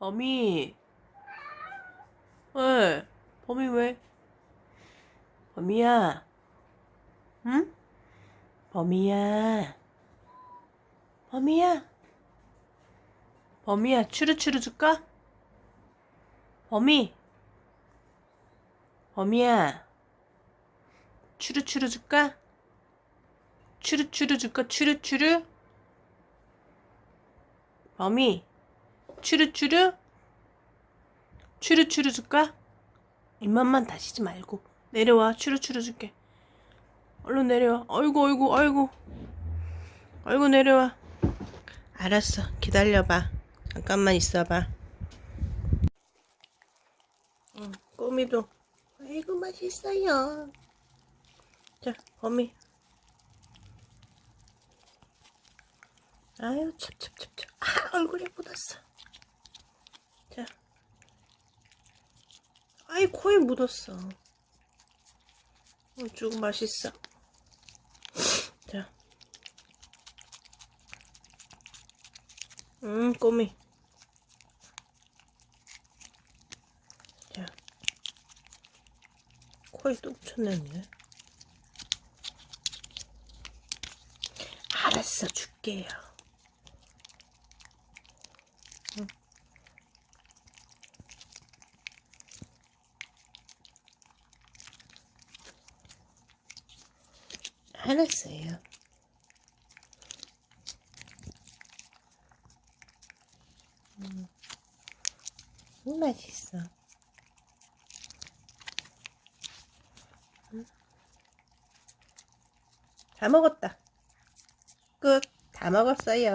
범이. 왜? 범이 왜? 범이야. 응? 범이야. 범이야. 범이야, 추루추루 줄까? 범이. 범이야. 추루추루 줄까? 추루추루 줄까? 추루추루? 범이. 추루추루? 추루추루 줄까? 입맛만 다시지 말고. 내려와. 추루추루 줄게. 얼른 내려와. 아이고 아이고 아이고. 아이고 내려와. 알았어. 기다려봐. 잠깐만 있어봐. 응 꼬미도. 아이고 맛있어요. 자 범이 아유 찹찹찹찹. 아 얼굴에 묻었어 자 아이 코에 묻었어 어, 쭉 맛있어 자 음, 꼬미. 자. 코에 또 붙였네. 알았어, 줄게요. 알았어요. 음, 맛있어. 음. 다 먹었다. 끝. 다 먹었어요.